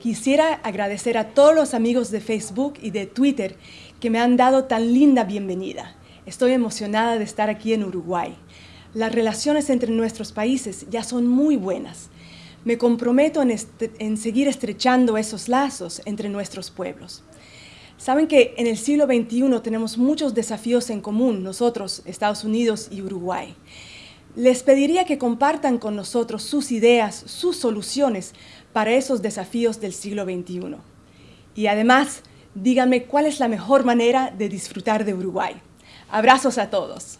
Quisiera agradecer a todos los amigos de Facebook y de Twitter que me han dado tan linda bienvenida. Estoy emocionada de estar aquí en Uruguay. Las relaciones entre nuestros países ya son muy buenas. Me comprometo en, en seguir estrechando esos lazos entre nuestros pueblos. Saben que en el siglo XXI tenemos muchos desafíos en común, nosotros, Estados Unidos y Uruguay. Les pediría que compartan con nosotros sus ideas, sus soluciones para esos desafíos del siglo XXI. Y además, díganme cuál es la mejor manera de disfrutar de Uruguay. Abrazos a todos.